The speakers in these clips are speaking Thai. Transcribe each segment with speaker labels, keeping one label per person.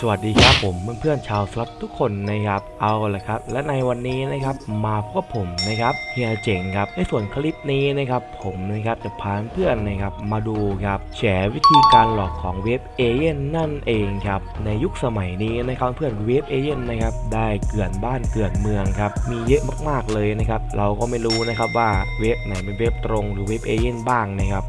Speaker 1: สวัสดีครับผมเพื่อนๆชาวสล็อตทุกคนนะครับเอาละครับ และในวันนี้นะครับมาพบกับผมนะครับเฮียเจ๋งครับในส่วนคลิปนี้นะครับผมนะครับจะพาเพื่อนนะครับมาดูครับแฉวิธีการหลอกของเว็บเอเย่นนั่นเองครับในยุคสมัยนี้นะครับเพื่อนเว็บเอเย่นนะครับได้เกลื่อนบ้านเกลื่อนเมืองครับมีเยอะมากๆเลยนะครับเราก็ไม่รู้นะครับว่าเว็บไหนเป็นเว็บตรงหรือเว็บเอเย่นบ้างนะครับ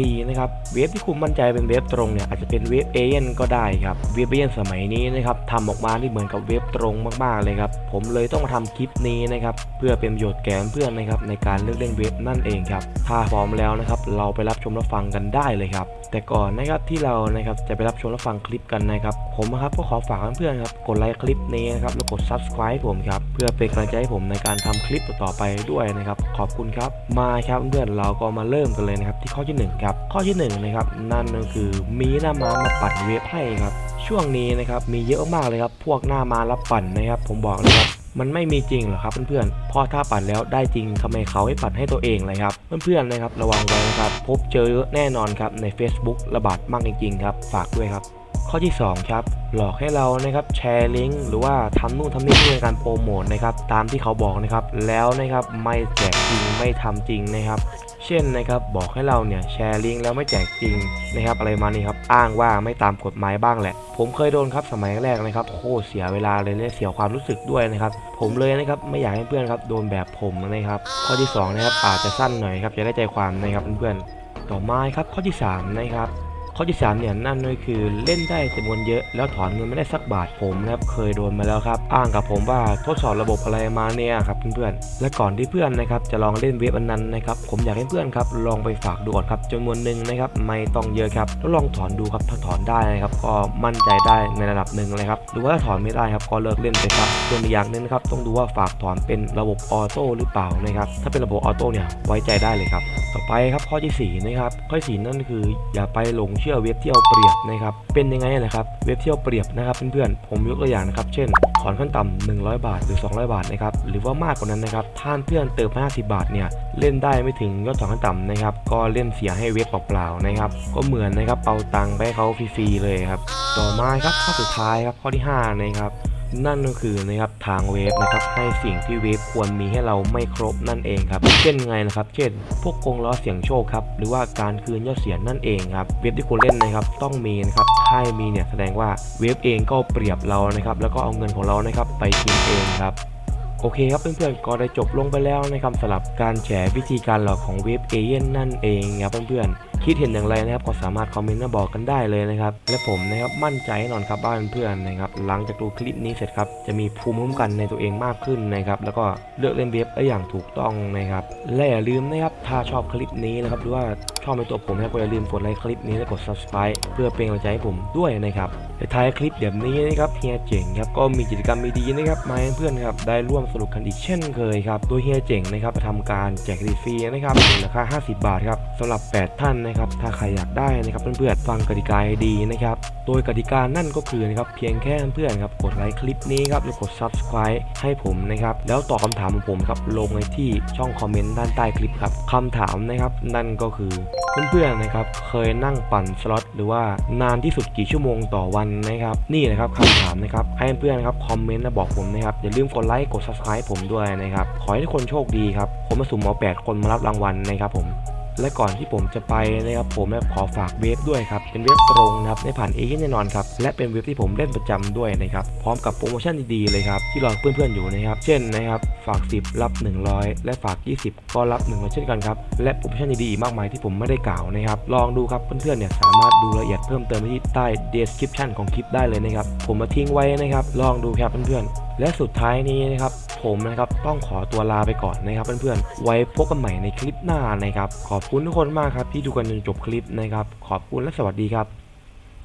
Speaker 1: ทีนะครับเว็บที่คุณมั่นใจเป็นเว็บตรงเนี่ยอาจจะเป็นเว็บเอเย่นก็ได้ครับเว็บเอเย่นสมัยนี้นะครับทำออกมาที่เหมือนกับเว็บตรงมากๆเลยครับผมเลยต้องมาทำคลิปนี้นะครับเพื่อเป็นประโยชน์แก่เพื่อนนะครับในการเลือกเล่นเว็บนั่นเองครับถ้าพร้อมแล้วนะครับเราไปรับชมรับฟังกันได้เลยครับแต่ก่อนนะครับที่เรานะครับจะไปรับชมรับฟังคลิปกันนะครับผมนะครับก็ขอฝากเพื่อนๆครับกดไลค์คลิปนี้นะครับแล้วกด subscribe ผมครับเพื่อเป็นกำลังใจให้ผมในการทำคลิปต่อไปด้วยนะครับขอบคุณครับมาครับเพื่อนๆเราก็มาเริ่มกันเลยนะครับที่ข้อที่หครับ ข้อที่หนึ่งนะครับนั่นก็คือมีหน้าม้ามาปั่นเว็บให้ครับ ช่วงนี้นะครับมีเยอะมากเลยครับ พวกหน้าม้ารับปั่นนะครับ ผมบอกเลยครับมันไม่มีจริงหรอครับเพื่อนๆเพอถ้าปั่นแล้วได้จริงทำไมเขาให้ปั่นให้ตัวเองเลยครับ เพื่อนๆนะครับระวังไว้นะครับ พบเจอแน่นอนครับใน Facebook ระบาดมากจริงๆครับ ฝากด้วยครับ ข้อที่ 2 ครับ หลอกให้เรานะครับแชร์ลิงก์หรือว่าทำนู่นทำนี่เพื่อการโปรโมทนะครับตามที่เขาบอกนะครับแล้วนะครับไม่แจกจริงไม่ทำจริงนะครับเช่นนะครับบอกให้เราเนี่ยแชร์ลิงก์แล้วไม่แจกจริงนะครับอะไรมานี่ครับอ้างว่าไม่ตามกฎหมายบ้างแหละ ผมเคยโดนครับสมัยแรกนะครับโคตรเสียเวลาเลยและเสียความรู้สึกด้วยนะครับผมเลยนะครับไม่อยากให้เพื่อนครับโดนแบบผมนะครับข้อที่สองนะครับอาจจะสั้นหน่อยครับจะได้ใจความนะครับเพื่อนๆต่อมาครับข้อที่สามนะครับ ข้อที่ 3 เนี่ยนั่นก็คือเล่นได้จำนวนเยอะ แล้วถอนเงินไม่ได้สักบาทผมนะครับเคยโดนมาแล้วครับ อ้างกับผมว่าทดสอบระบบอะไรมาเนี่ยครับเพื่อนๆและก่อนที่เพื่อนนะครับจะลองเล่นเว็บอันนั้นนะครับผมอยากให้เพื่อนครับลองไปฝากดูก่อนครับจำนวนหนึ่งนะครับไม่ต้องเยอะครับแล้วลองถอนดูครับถ้าถอนได้นะครับก็มั่นใจได้ในระดับหนึ่งเลยครับหรือว่าถ้าถอนไม่ได้ครับก็เลิกเล่นไปครับส่วนอีกอย่างนึงนะครับต้องดูว่าฝากถอนเป็นระบบ auto หรือเปล่านะครับถ้าเป็นระบบ auto เนี่ยไว้ใจได้เลยครับต่อไปครับข้อที่4นะครับข้อที่4นั่นคืออย่าไปหลงเชื่อเว็บที่เอาเปรียบนะครับ เป็นยังไงนะครับ เว็บที่เอาเปรียบนะครับเพื่อนๆ ผมยกตัวอย่างนะครับ เช่น ถอนขั้นต่ำ100 บาทหรือ 200 บาทนะครับ หรือว่ามากกว่านั้นนะครับ ถ้าเพื่อนเติม50 บาทเนี่ย เล่นได้ไม่ถึงยอดถอนขั้นต่ำนะครับ ก็เล่นเสียให้เว็บเปล่าๆนะครับ ก็เหมือนนะครับเอาตังค์ไปเขาฟรีๆเลยครับ ต่อมาครับข้อสุดท้ายครับ ข้อที่ห้านะครับ นั่นก็คือนะครับทางเว็บนะครับให้สิ่งที่เว็บควรมีให้เราไม่ครบนั่นเองครับเช่นไงนะครับ เช่น พวกกงล้อเสียงโชคครับหรือว่าการคืนยอดเสียงนั่นเองครับเว็บที่คุณเล่นนะครับต้องมีนะครับถ้ามีเนี่ยแสดงว่าเว็บเองก็เปรียบเรานะครับแล้วก็เอาเงินของเรานะครับไปกินเองครับโอเคครับเพื่อนๆก็ได้จบลงไปแล้วนะครับสำหรับการแฉวิธีการหลอกของเว็บเอเย่นนั่นเองครับเพื่อนๆ คิดเห็นอย่างไรนะครับก็สามารถคอมเมนต์มาบอกกันได้เลยนะครับและผมนะครับมั่นใจแน่นอนครับบ้านเพื่อนๆนะครับหลังจากดูคลิปนี้เสร็จครับจะมีภูมิคุ้มกันในตัวเองมากขึ้นนะครับแล้วก็เลือกเล่นเว็บได้อย่างถูกต้องนะครับและอย่าลืมนะครับถ้าชอบคลิปนี้นะครับหรือว่าชอบในตัวผมนะครับก็อย่าลืมกดไลค์คลิปนี้และกด subscribe เพื่อเป็นกำลังใจให้ผมด้วยนะครับในท้ายคลิปแบบนี้นะครับเฮียเจ๋งครับก็มีกิจกรรมดีๆนะครับมาให้เพื่อนครับได้ร่วมสนุกกันอีกเช่นเคยครับโดยเฮียเจ๋งนะครับทำการแจกฟรีนะครับในราคา50 บาทครับสำหรับ 8 ท่านนะครับ ถ้าใครอยากได้นะครับเพื่อนๆฟังกติกาให้ดีนะครับ โดยกติกานั่นก็คือนะครับเพียงแค่เพื่อนๆครับกดไลค์คลิปนี้ครับแล้วกด subscribe ให้ผมนะครับ แล้วตอบคำถามของผมครับลงในที่ช่องคอมเมนต์ด้านใต้คลิปครับคำถามนะครับนั่นก็คือเพื่อนๆนะครับเคยนั่งปั่นสล็อตหรือว่านานที่สุดกี่ชั่วโมงต่อวันนะครับ นี่นะครับคำถามนะครับให้เพื่อนๆนะครับคอมเมนต์และบอกผมนะครับอย่าลืมกดไลค์กด subscribe ผมด้วยนะครับขอให้ทุกคนโชคดีครับผมมาสุ่มเอา8คนมารับรางวัลนะครับผม และก่อนที่ผมจะไปนะครับผมขอฝากเว็บด้วยครับเป็นเว็บตรงนะครับไม่ผ่านเอเย่นต์แน่นอนครับและเป็นเว็บที่ผมเล่นประจำด้วยนะครับพร้อมกับโปรโมชั่นดีๆเลยครับที่รอเพื่อนๆอยู่นะครับเช่นนะครับฝาก 10 รับ 100 และฝาก 20 ก็รับ100เช่นกันครับและโปรโมชั่นดีๆอีกมากมายที่ผมไม่ได้กล่าวนะครับลองดูครับเพื่อนๆเนี่ยสามารถดูรายละเอียดเพิ่มเติมที่ใต้ description ของคลิปได้เลยนะครับผมมาทิ้งไว้นะครับลองดูครับเพื่อนๆ และสุดท้ายนี้นะครับผมนะครับต้องขอตัวลาไปก่อนนะครับเพื่อนๆ ไว้พบกันใหม่ในคลิปหน้านะครับ ขอบคุณทุกคนมากครับที่ดูกันจนจบคลิปนะครับ ขอบคุณและสวัสดีครับ